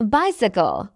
bicycle.